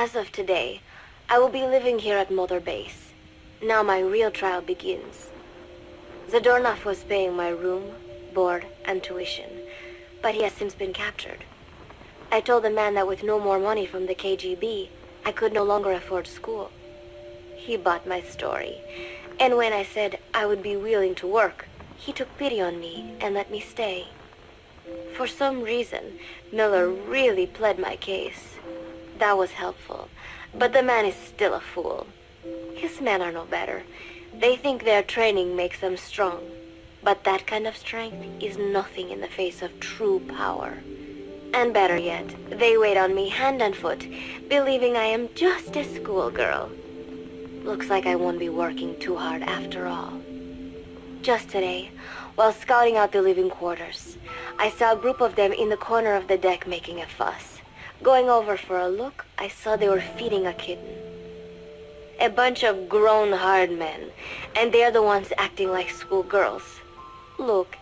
As of today, I will be living here at Mother Base. Now my real trial begins. Zadornov was paying my room, board, and tuition, but he has since been captured. I told the man that with no more money from the KGB, I could no longer afford school. He bought my story, and when I said I would be willing to work, he took pity on me and let me stay. For some reason, Miller really pled my case. That was helpful, but the man is still a fool. His men are no better. They think their training makes them strong, but that kind of strength is nothing in the face of true power. And better yet, they wait on me hand and foot, believing I am just a schoolgirl. Looks like I won't be working too hard after all. Just today, while scouting out the living quarters, I saw a group of them in the corner of the deck making a fuss. Going over for a look, I saw they were feeding a kitten. A bunch of grown hard men, and they're the ones acting like schoolgirls. Look,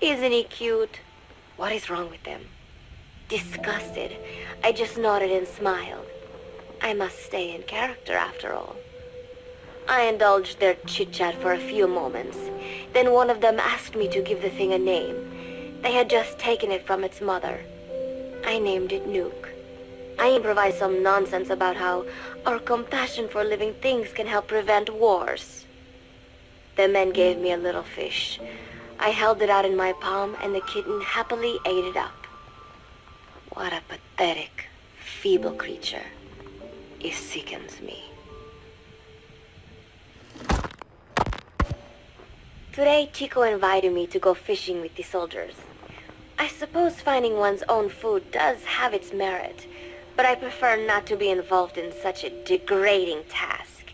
isn't he cute? What is wrong with them? Disgusted, I just nodded and smiled. I must stay in character after all. I indulged their chit-chat for a few moments. Then one of them asked me to give the thing a name. They had just taken it from its mother. I named it Nuke. I improvised some nonsense about how our compassion for living things can help prevent wars. The men gave me a little fish. I held it out in my palm and the kitten happily ate it up. What a pathetic, feeble creature. It sickens me. Today, Chico invited me to go fishing with the soldiers. I suppose finding one's own food does have its merit, but I prefer not to be involved in such a degrading task.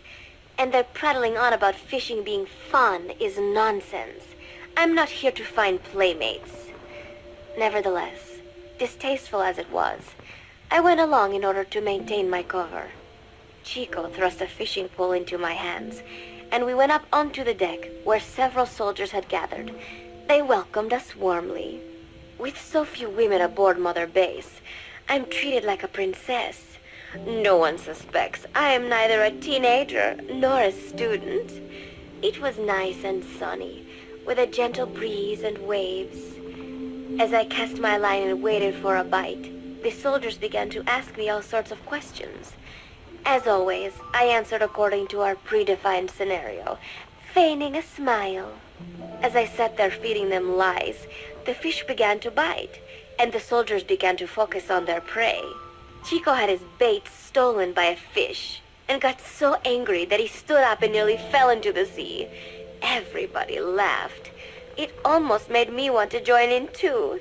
And their prattling on about fishing being fun is nonsense. I'm not here to find playmates. Nevertheless, distasteful as it was, I went along in order to maintain my cover. Chico thrust a fishing pole into my hands, and we went up onto the deck where several soldiers had gathered. They welcomed us warmly. With so few women aboard Mother Base, I'm treated like a princess. No one suspects I am neither a teenager nor a student. It was nice and sunny, with a gentle breeze and waves. As I cast my line and waited for a bite, the soldiers began to ask me all sorts of questions. As always, I answered according to our predefined scenario, feigning a smile. As I sat there feeding them lies, the fish began to bite, and the soldiers began to focus on their prey. Chico had his bait stolen by a fish, and got so angry that he stood up and nearly fell into the sea. Everybody laughed. It almost made me want to join in too.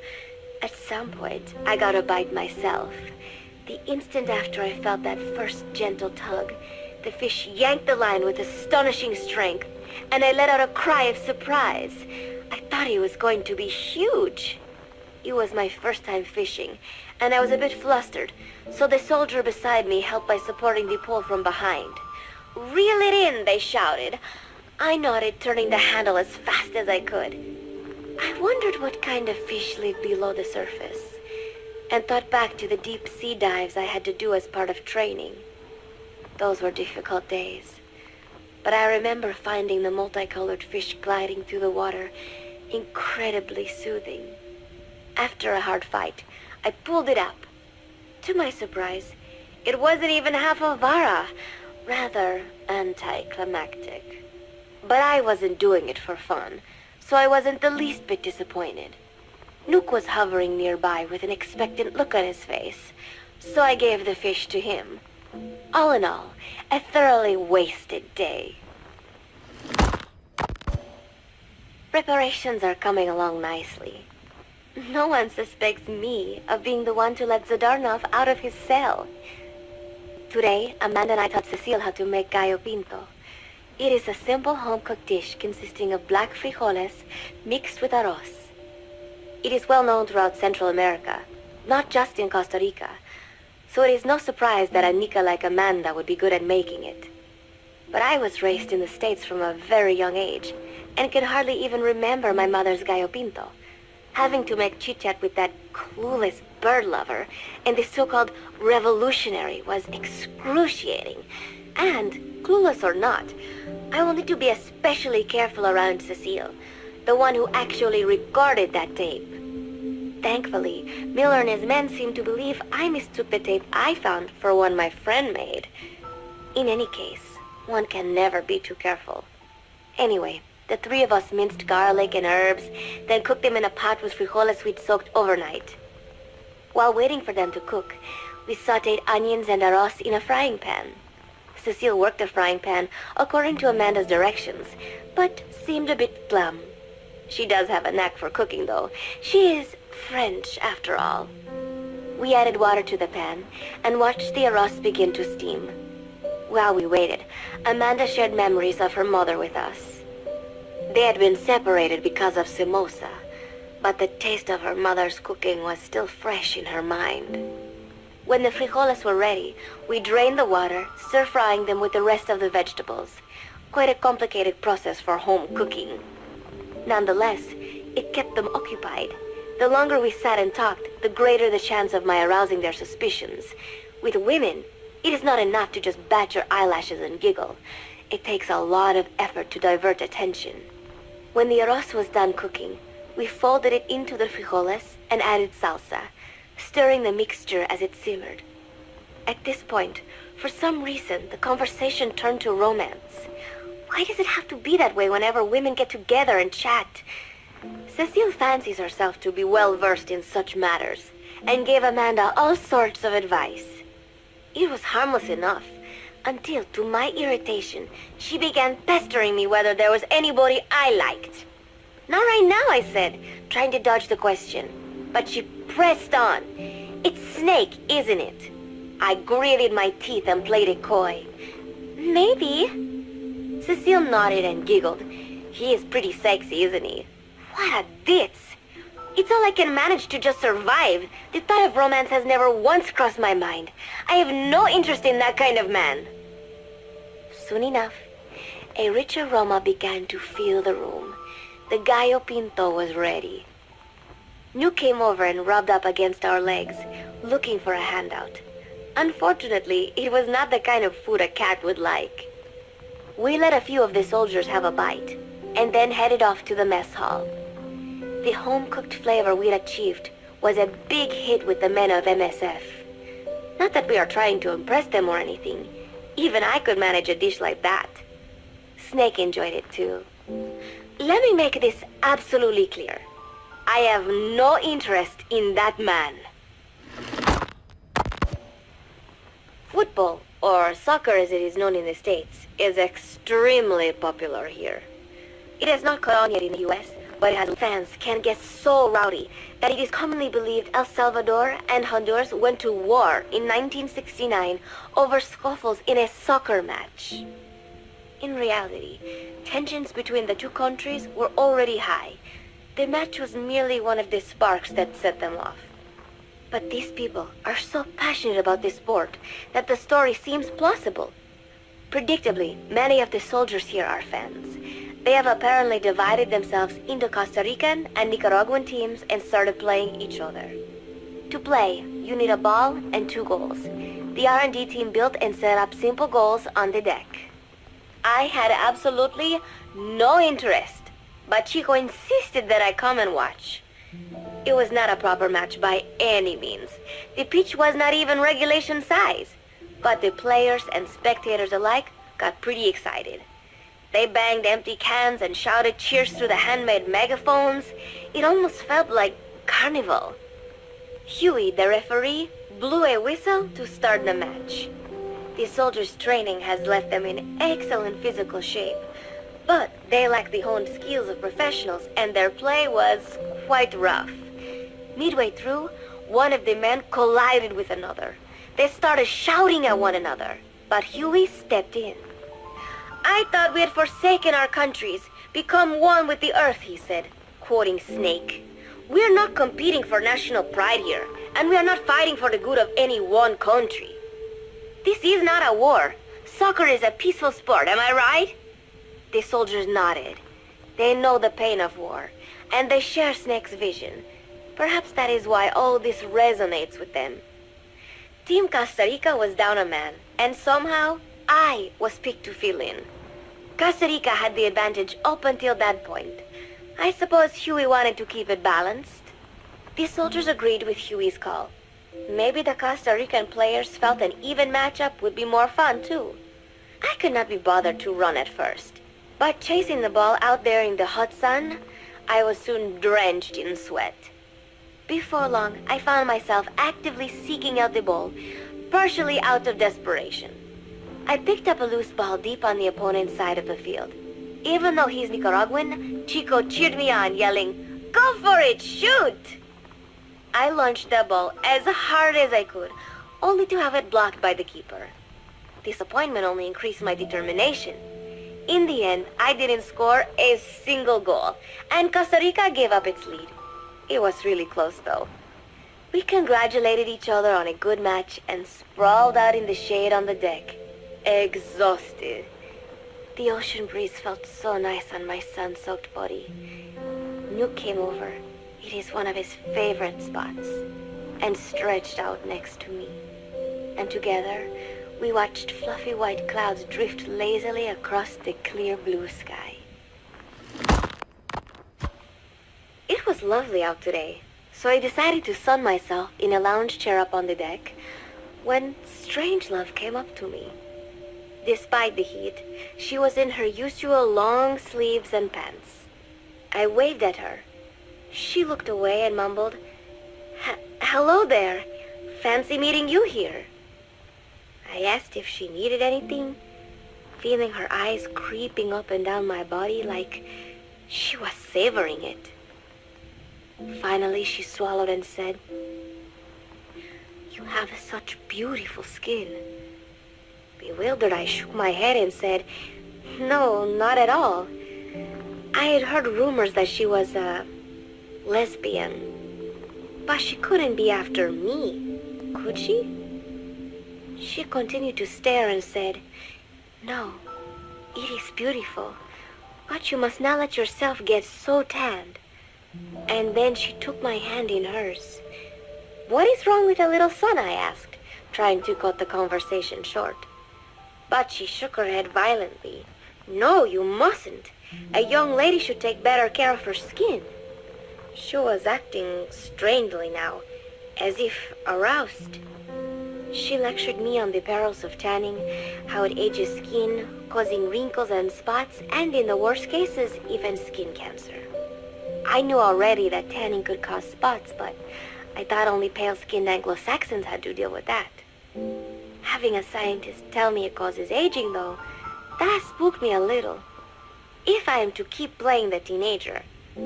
At some point, I got a bite myself. The instant after I felt that first gentle tug, the fish yanked the line with astonishing strength, and I let out a cry of surprise. I thought he was going to be huge. It was my first time fishing, and I was a bit flustered, so the soldier beside me helped by supporting the pole from behind. Reel it in, they shouted. I nodded, turning the handle as fast as I could. I wondered what kind of fish live below the surface and thought back to the deep sea dives I had to do as part of training. Those were difficult days. But I remember finding the multicolored fish gliding through the water incredibly soothing. After a hard fight, I pulled it up. To my surprise, it wasn't even half a vara, rather anticlimactic. But I wasn't doing it for fun, so I wasn't the least bit disappointed. Nuke was hovering nearby with an expectant look on his face, so I gave the fish to him. All in all, a thoroughly wasted day. Preparations are coming along nicely. No one suspects me of being the one to let Zadornov out of his cell. Today, Amanda and I taught Cecile how to make gallo pinto. It is a simple home-cooked dish consisting of black frijoles mixed with arroz. It is well known throughout Central America, not just in Costa Rica, so it is no surprise that a Nica like Amanda would be good at making it. But I was raised in the States from a very young age, and can hardly even remember my mother's gallo pinto. Having to make chit-chat with that clueless bird lover and the so-called revolutionary was excruciating. And, clueless or not, I wanted to be especially careful around Cecile, the one who actually recorded that tape. Thankfully, Miller and his men seemed to believe I mistook the tape I found for one my friend made. In any case, one can never be too careful. Anyway, the three of us minced garlic and herbs, then cooked them in a pot with frijoles we'd soaked overnight. While waiting for them to cook, we sautéed onions and arroz in a frying pan. Cecile worked the frying pan according to Amanda's directions, but seemed a bit glum. She does have a knack for cooking, though. She is French, after all. We added water to the pan and watched the arroz begin to steam. While we waited, Amanda shared memories of her mother with us. They had been separated because of Somoza, but the taste of her mother's cooking was still fresh in her mind. When the frijoles were ready, we drained the water, stir-frying them with the rest of the vegetables. Quite a complicated process for home cooking. Nonetheless, it kept them occupied. The longer we sat and talked, the greater the chance of my arousing their suspicions. With women, it is not enough to just bat your eyelashes and giggle. It takes a lot of effort to divert attention. When the arroz was done cooking, we folded it into the frijoles and added salsa, stirring the mixture as it simmered. At this point, for some reason, the conversation turned to romance. Why does it have to be that way whenever women get together and chat? Cecile fancies herself to be well versed in such matters, and gave Amanda all sorts of advice. It was harmless enough, until, to my irritation, she began pestering me whether there was anybody I liked. Not right now, I said, trying to dodge the question. But she pressed on. It's Snake, isn't it? I gritted my teeth and played it coy. Maybe. Cecile nodded and giggled. He is pretty sexy, isn't he? What a ditz. It's all I can manage to just survive. The thought of romance has never once crossed my mind. I have no interest in that kind of man. Soon enough, a rich aroma began to fill the room. The gallo pinto was ready. Nuke came over and rubbed up against our legs, looking for a handout. Unfortunately, it was not the kind of food a cat would like. We let a few of the soldiers have a bite, and then headed off to the mess hall. The home-cooked flavor we'd achieved was a big hit with the men of MSF. Not that we are trying to impress them or anything, even I could manage a dish like that. Snake enjoyed it too. Let me make this absolutely clear. I have no interest in that man. Football, or soccer as it is known in the States, is extremely popular here. It has not caught on yet in the US, it fans can get so rowdy that it is commonly believed El Salvador and Honduras went to war in 1969 over scuffles in a soccer match. In reality, tensions between the two countries were already high. The match was merely one of the sparks that set them off. But these people are so passionate about this sport that the story seems plausible. Predictably, many of the soldiers here are fans. They have apparently divided themselves into Costa Rican and Nicaraguan teams and started playing each other. To play, you need a ball and two goals. The R&D team built and set up simple goals on the deck. I had absolutely no interest, but Chico insisted that I come and watch. It was not a proper match by any means. The pitch was not even regulation size, but the players and spectators alike got pretty excited. They banged empty cans and shouted cheers through the handmade megaphones. It almost felt like carnival. Huey, the referee, blew a whistle to start the match. The soldiers' training has left them in excellent physical shape, but they lack the honed skills of professionals and their play was quite rough. Midway through, one of the men collided with another. They started shouting at one another, but Huey stepped in. I thought we had forsaken our countries, become one with the earth, he said, quoting Snake. We're not competing for national pride here, and we are not fighting for the good of any one country. This is not a war. Soccer is a peaceful sport, am I right? The soldiers nodded. They know the pain of war, and they share Snake's vision. Perhaps that is why all this resonates with them. Team Costa Rica was down a man, and somehow I was picked to fill in. Costa Rica had the advantage up until that point. I suppose Huey wanted to keep it balanced. The soldiers agreed with Huey's call. Maybe the Costa Rican players felt an even matchup would be more fun, too. I could not be bothered to run at first, but chasing the ball out there in the hot sun, I was soon drenched in sweat. Before long, I found myself actively seeking out the ball, partially out of desperation. I picked up a loose ball deep on the opponent's side of the field. Even though he's Nicaraguan, Chico cheered me on, yelling, Go for it, shoot! I launched the ball as hard as I could, only to have it blocked by the keeper. Disappointment only increased my determination. In the end, I didn't score a single goal, and Costa Rica gave up its lead. It was really close, though. We congratulated each other on a good match and sprawled out in the shade on the deck, exhausted. The ocean breeze felt so nice on my sun-soaked body. Nuke came over. It is one of his favorite spots, and stretched out next to me. And together, we watched fluffy white clouds drift lazily across the clear blue sky. It was lovely out today, so I decided to sun myself in a lounge chair up on the deck when Strangelove came up to me. Despite the heat, she was in her usual long sleeves and pants. I waved at her. She looked away and mumbled, Hello there. Fancy meeting you here. I asked if she needed anything, feeling her eyes creeping up and down my body like she was savoring it. Finally, she swallowed and said, You have such beautiful skin. Bewildered, I shook my head and said, No, not at all. I had heard rumors that she was a lesbian. But she couldn't be after me, could she? She continued to stare and said, No, it is beautiful, but you must not let yourself get so tanned. And then she took my hand in hers. What is wrong with a little sun, I asked, trying to cut the conversation short. But she shook her head violently. No, you mustn't. A young lady should take better care of her skin. She was acting strangely now, as if aroused. She lectured me on the perils of tanning, how it ages skin, causing wrinkles and spots, and in the worst cases, even skin cancer. I knew already that tanning could cause spots, but I thought only pale-skinned Anglo-Saxons had to deal with that. Having a scientist tell me it causes aging, though, that spooked me a little. If I am to keep playing the teenager,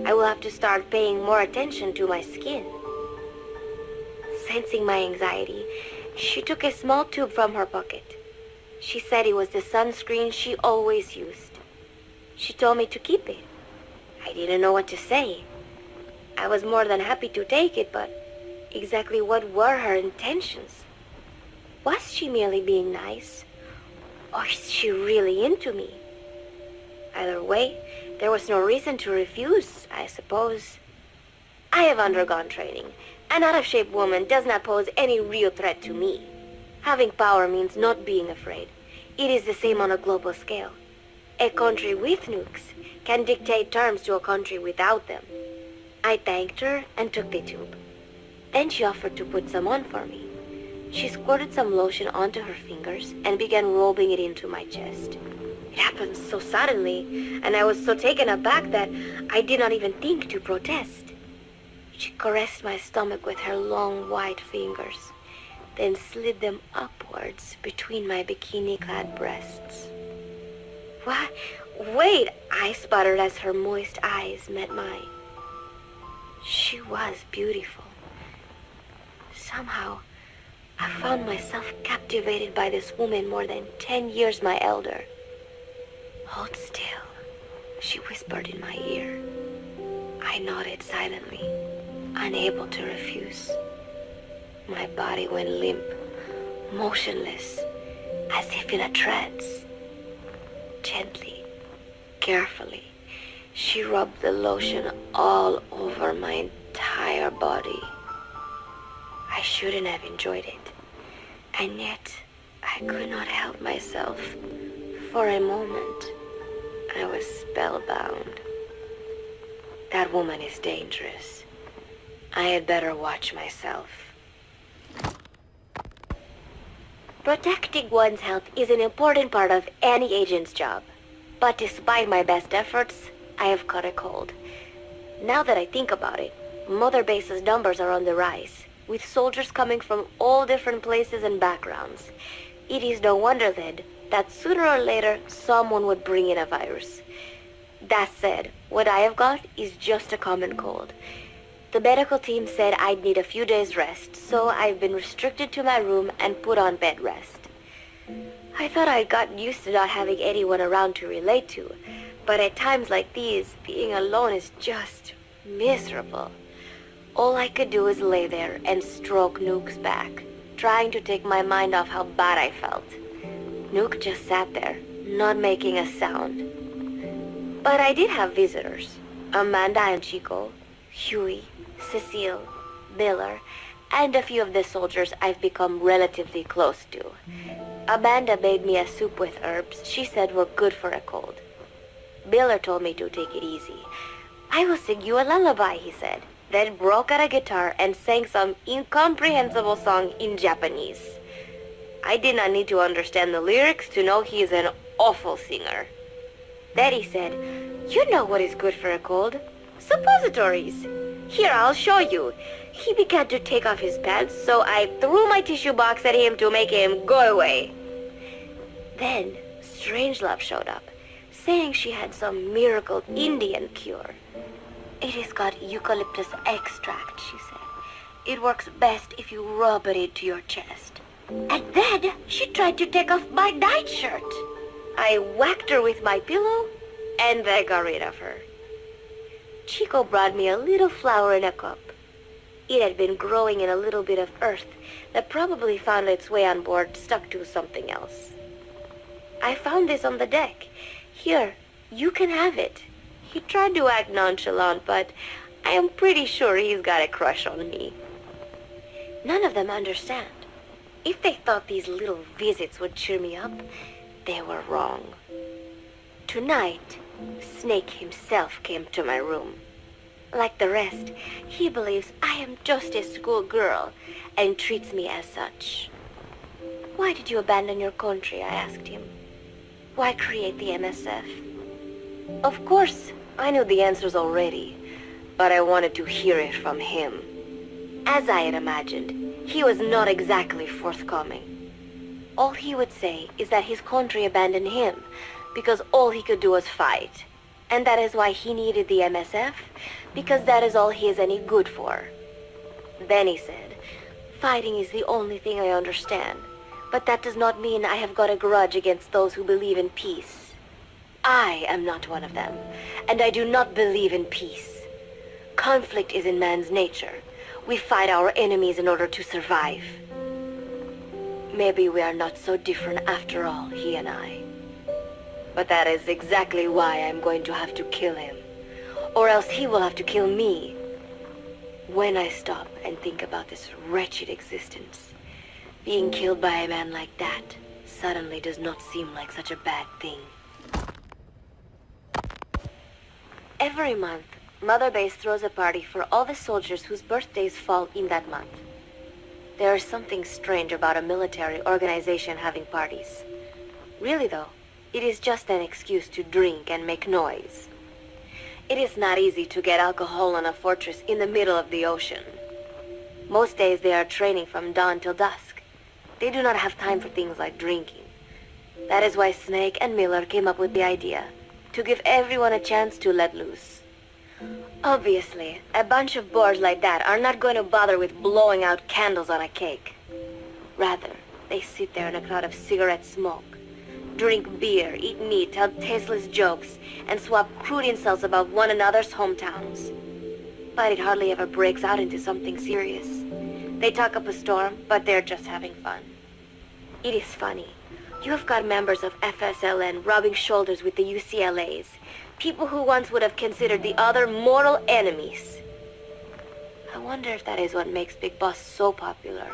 I will have to start paying more attention to my skin. Sensing my anxiety, she took a small tube from her pocket. She said it was the sunscreen she always used. She told me to keep it. I didn't know what to say. I was more than happy to take it, but exactly what were her intentions? Was she merely being nice? Or is she really into me? Either way, there was no reason to refuse, I suppose. I have undergone training, an out-of-shape woman does not pose any real threat to me. Having power means not being afraid. It is the same on a global scale. A country with nukes can dictate terms to a country without them. I thanked her and took the tube. Then she offered to put some on for me. She squirted some lotion onto her fingers and began rubbing it into my chest. It happened so suddenly, and I was so taken aback that I did not even think to protest. She caressed my stomach with her long white fingers, then slid them upwards between my bikini-clad breasts. What? Wait, I sputtered as her moist eyes met mine. She was beautiful. Somehow, I found myself captivated by this woman more than ten years my elder. Hold still, she whispered in my ear. I nodded silently unable to refuse. My body went limp, motionless, as if in a trance. Gently, carefully, she rubbed the lotion all over my entire body. I shouldn't have enjoyed it. And yet, I could not help myself. For a moment, I was spellbound. That woman is dangerous. I had better watch myself. Protecting one's health is an important part of any agent's job. But despite my best efforts, I have caught a cold. Now that I think about it, Mother Base's numbers are on the rise, with soldiers coming from all different places and backgrounds. It is no wonder then that sooner or later someone would bring in a virus. That said, what I have got is just a common cold. The medical team said I'd need a few days rest, so I've been restricted to my room and put on bed rest. I thought I'd gotten used to not having anyone around to relate to, but at times like these, being alone is just miserable. All I could do is lay there and stroke Nuke's back, trying to take my mind off how bad I felt. Nuke just sat there, not making a sound. But I did have visitors. Amanda and Chico, Huey, Cecile, Miller, and a few of the soldiers I've become relatively close to. Amanda made me a soup with herbs she said were good for a cold. Miller told me to take it easy. I will sing you a lullaby, he said, then broke out a guitar and sang some incomprehensible song in Japanese. I did not need to understand the lyrics to know he is an awful singer. Then he said, you know what is good for a cold? Suppositories. Here, I'll show you. He began to take off his pants, so I threw my tissue box at him to make him go away. Then, Strangelove showed up, saying she had some miracle Indian cure. It has got eucalyptus extract, she said. It works best if you rub it into your chest. And then she tried to take off my nightshirt. I whacked her with my pillow, and I got rid of her. Chico brought me a little flower in a cup. It had been growing in a little bit of earth that probably found its way on board stuck to something else. I found this on the deck. Here, you can have it. He tried to act nonchalant, but I am pretty sure he's got a crush on me. None of them understand. If they thought these little visits would cheer me up, they were wrong. Tonight, Snake himself came to my room. Like the rest, he believes I am just a schoolgirl and treats me as such. Why did you abandon your country, I asked him. Why create the MSF? Of course, I knew the answers already, but I wanted to hear it from him. As I had imagined, he was not exactly forthcoming. All he would say is that his country abandoned him because all he could do was fight. And that is why he needed the MSF, because that is all he is any good for. Then he said, fighting is the only thing I understand, but that does not mean I have got a grudge against those who believe in peace. I am not one of them, and I do not believe in peace. Conflict is in man's nature. We fight our enemies in order to survive. Maybe we are not so different after all, he and I. But that is exactly why I'm going to have to kill him. Or else he will have to kill me. When I stop and think about this wretched existence, being killed by a man like that suddenly does not seem like such a bad thing. Every month, Mother Base throws a party for all the soldiers whose birthdays fall in that month. There is something strange about a military organization having parties. Really though, it is just an excuse to drink and make noise. It is not easy to get alcohol on a fortress in the middle of the ocean. Most days they are training from dawn till dusk. They do not have time for things like drinking. That is why Snake and Miller came up with the idea to give everyone a chance to let loose. Obviously, a bunch of boars like that are not going to bother with blowing out candles on a cake. Rather, they sit there in a cloud of cigarette smoke, drink beer, eat meat, tell tasteless jokes, and swap crude insults about one another's hometowns. But it hardly ever breaks out into something serious. They talk up a storm, but they're just having fun. It is funny. You have got members of FSLN rubbing shoulders with the UCLAs, people who once would have considered the other mortal enemies. I wonder if that is what makes Big Boss so popular.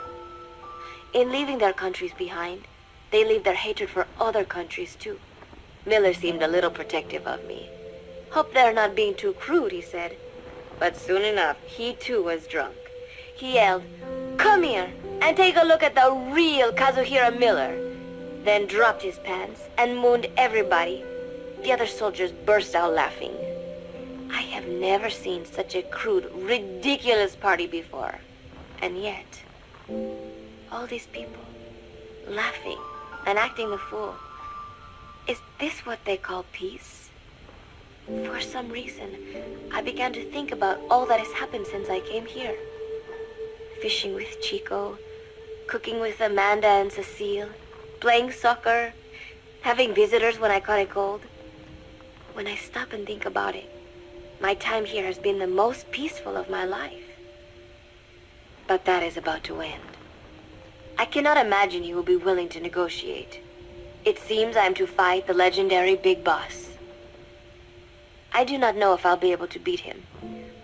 In leaving their countries behind, they leave their hatred for other countries too. Miller seemed a little protective of me. Hope they're not being too crude, he said. But soon enough, he too was drunk. He yelled, Come here and take a look at the real Kazuhira Miller. Then dropped his pants and mooned everybody. The other soldiers burst out laughing. I have never seen such a crude, ridiculous party before. And yet, all these people, laughing and acting the fool. Is this what they call peace? For some reason, I began to think about all that has happened since I came here. Fishing with Chico, cooking with Amanda and Cecile, playing soccer, having visitors when I caught a cold. When I stop and think about it, my time here has been the most peaceful of my life. But that is about to end. I cannot imagine he will be willing to negotiate. It seems I am to fight the legendary Big Boss. I do not know if I'll be able to beat him.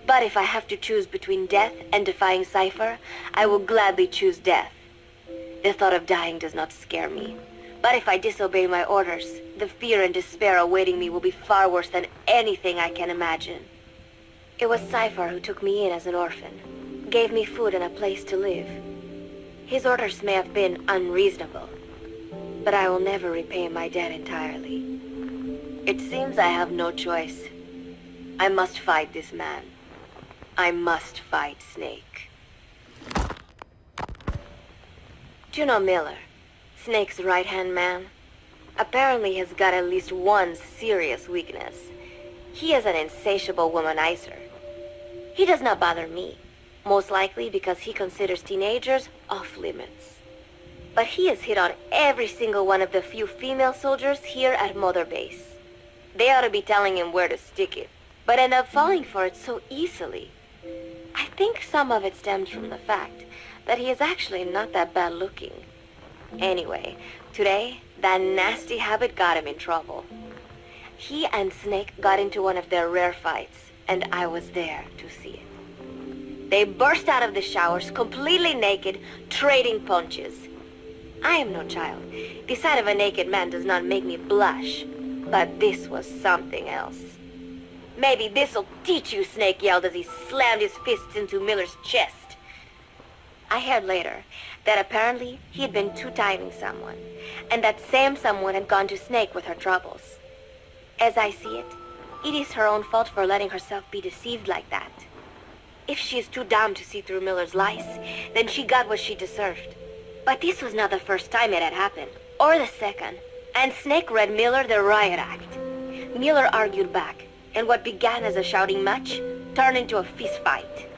But if I have to choose between death and defying Cypher, I will gladly choose death. The thought of dying does not scare me. But if I disobey my orders, the fear and despair awaiting me will be far worse than anything I can imagine. It was Cypher who took me in as an orphan, gave me food and a place to live. His orders may have been unreasonable, but I will never repay my debt entirely. It seems I have no choice. I must fight this man. I must fight Snake. Know Miller? Snake's right-hand man? Apparently has got at least one serious weakness. He is an insatiable womanizer. He does not bother me. Most likely because he considers teenagers off limits. But he has hit on every single one of the few female soldiers here at Mother Base. They ought to be telling him where to stick it, but end up falling for it so easily. I think some of it stems from the fact that he is actually not that bad looking. Anyway, today, that nasty habit got him in trouble. He and Snake got into one of their rare fights, and I was there to see it. They burst out of the showers, completely naked, trading punches. I am no child. The sight of a naked man does not make me blush. But this was something else. Maybe this'll teach you, Snake yelled as he slammed his fists into Miller's chest. I heard later that apparently he had been two-timing someone, and that same someone had gone to Snake with her troubles. As I see it, it is her own fault for letting herself be deceived like that. If she is too dumb to see through Miller's lies, then she got what she deserved. But this was not the first time it had happened, or the second. And Snake read Miller the riot act. Miller argued back, and what began as a shouting match turned into a fist fight.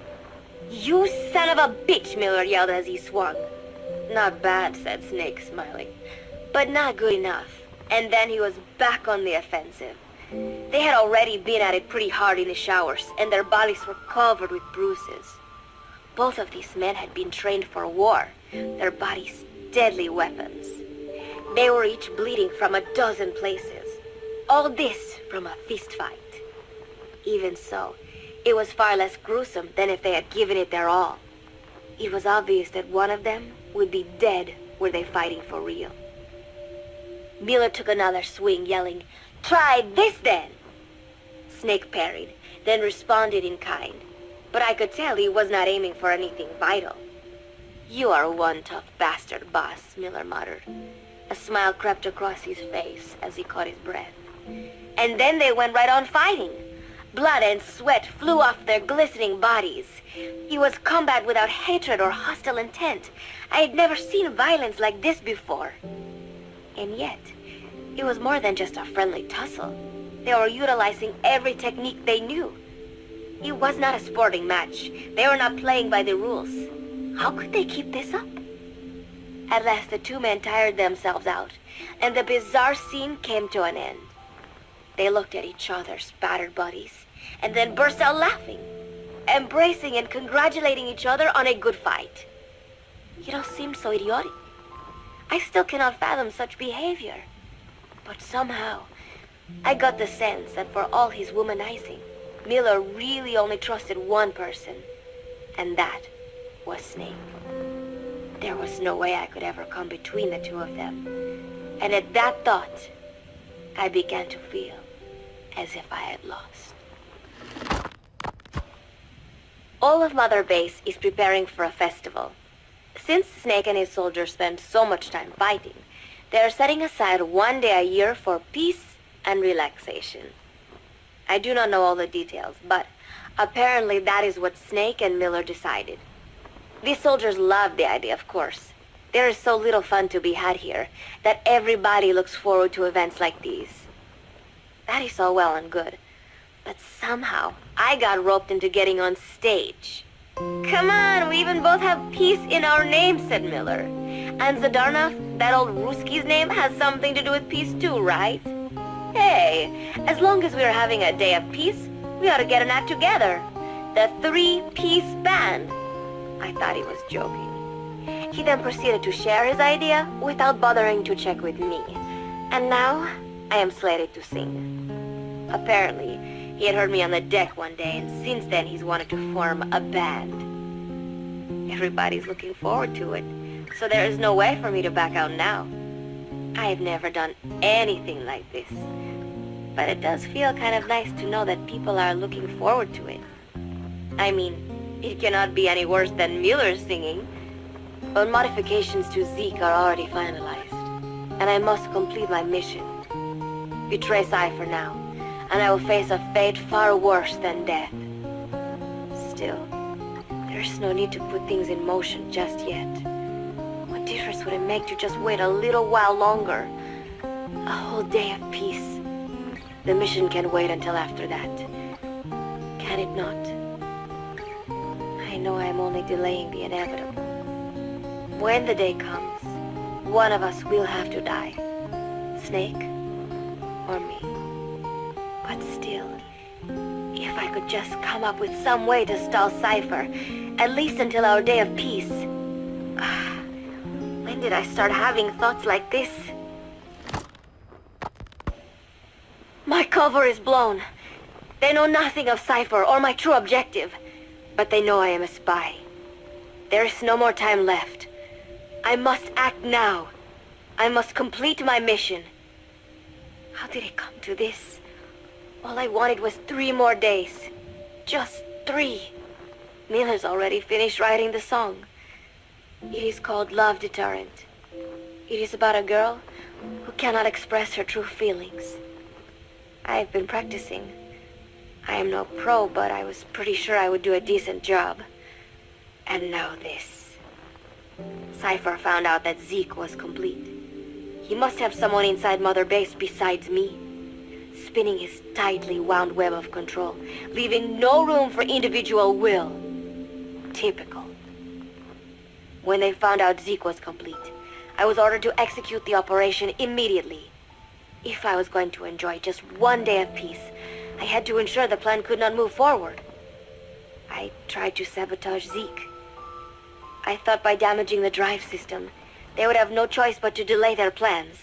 You son of a bitch, Miller yelled as he swung. Not bad, said Snake, smiling, but not good enough. And then he was back on the offensive. They had already been at it pretty hard in the showers, and their bodies were covered with bruises. Both of these men had been trained for war, their bodies deadly weapons. They were each bleeding from a dozen places. All this from a fist fight. Even so, it was far less gruesome than if they had given it their all. It was obvious that one of them would be dead were they fighting for real. Miller took another swing, yelling, Try this then! Snake parried, then responded in kind. But I could tell he was not aiming for anything vital. You are one tough bastard, boss, Miller muttered. A smile crept across his face as he caught his breath. And then they went right on fighting. Blood and sweat flew off their glistening bodies. It was combat without hatred or hostile intent. I had never seen violence like this before. And yet, it was more than just a friendly tussle. They were utilizing every technique they knew. It was not a sporting match. They were not playing by the rules. How could they keep this up? At last the two men tired themselves out, and the bizarre scene came to an end. They looked at each other's battered bodies, and then burst out laughing, embracing and congratulating each other on a good fight. It all seemed so idiotic. I still cannot fathom such behavior. But somehow, I got the sense that for all his womanizing, Miller really only trusted one person. And that was Snake. There was no way I could ever come between the two of them. And at that thought, I began to feel as if I had lost. All of Mother Base is preparing for a festival. Since Snake and his soldiers spend so much time fighting, they are setting aside one day a year for peace and relaxation. I do not know all the details, but apparently that is what Snake and Miller decided. These soldiers love the idea, of course. There is so little fun to be had here that everybody looks forward to events like these. That is all well and good. But somehow, I got roped into getting on stage. Come on, we even both have peace in our name, said Miller. And Zadornov, that old Ruski's name, has something to do with peace too, right? Hey, as long as we're having a day of peace, we ought to get an act together. The Three-Piece Band. I thought he was joking. He then proceeded to share his idea without bothering to check with me. And now, I am slated to sing. Apparently, he had heard me on the deck one day, and since then he's wanted to form a band. Everybody's looking forward to it, so there is no way for me to back out now. I have never done anything like this. But it does feel kind of nice to know that people are looking forward to it. I mean, it cannot be any worse than Miller's singing. But modifications to Zeke are already finalized, and I must complete my mission. Betray Cypher now, and I will face a fate far worse than death. Still, there's no need to put things in motion just yet. What difference would it make to just wait a little while longer? A whole day of peace. The mission can wait until after that. Can it not? I know I am only delaying the inevitable. When the day comes, one of us will have to die. Snake or me. But still, if I could just come up with some way to stall Cypher, at least until our day of peace. When did I start having thoughts like this? My cover is blown. They know nothing of Cypher or my true objective, but they know I am a spy. There is no more time left. I must act now. I must complete my mission. How did it come to this? All I wanted was three more days. Just three. Miller's already finished writing the song. It is called Love Deterrent. It is about a girl who cannot express her true feelings. I have been practicing. I am no pro, but I was pretty sure I would do a decent job. And now this. Cypher found out that Zeke was complete. He must have someone inside Mother Base besides me, spinning his tightly wound web of control, leaving no room for individual will. Typical. When they found out Zeke was complete, I was ordered to execute the operation immediately. If I was going to enjoy just one day of peace, I had to ensure the plan could not move forward. I tried to sabotage Zeke. I thought by damaging the drive system, they would have no choice but to delay their plans.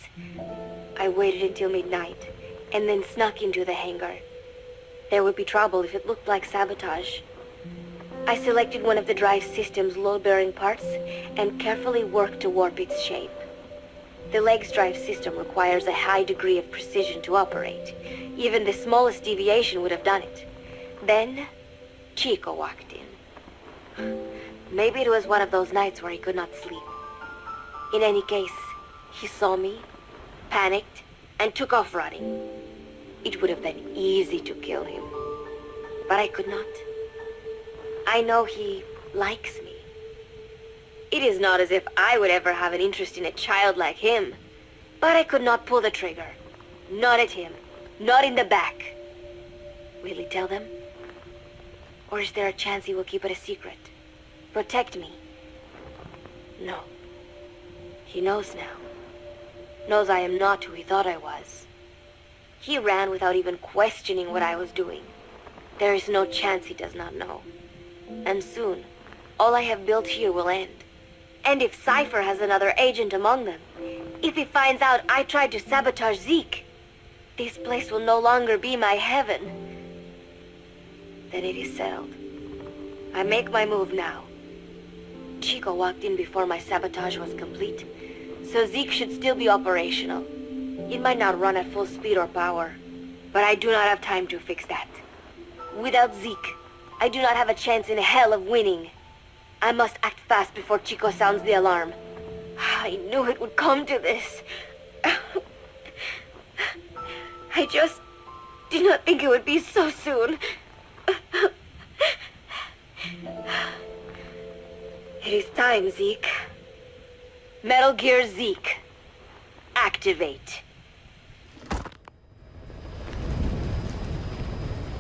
I waited until midnight, and then snuck into the hangar. There would be trouble if it looked like sabotage. I selected one of the drive system's load-bearing parts and carefully worked to warp its shape. The leg's drive system requires a high degree of precision to operate. Even the smallest deviation would have done it. Then, Chico walked in. Maybe it was one of those nights where he could not sleep. In any case, he saw me, panicked, and took off running. It would have been easy to kill him. But I could not. I know he likes me. It is not as if I would ever have an interest in a child like him. But I could not pull the trigger. Not at him. Not in the back. Will he tell them? Or is there a chance he will keep it a secret? Protect me. No. He knows now. Knows I am not who he thought I was. He ran without even questioning what I was doing. There is no chance he does not know. And soon, all I have built here will end. And if Cypher has another agent among them, if he finds out I tried to sabotage Zeke, this place will no longer be my heaven. Then it is settled. I make my move now. Chico walked in before my sabotage was complete, so Zeke should still be operational. It might not run at full speed or power, but I do not have time to fix that. Without Zeke, I do not have a chance in hell of winning. I must act fast before Chico sounds the alarm. I knew it would come to this. I just did not think it would be so soon. It is time, Zeke. Metal Gear Zeke. Activate.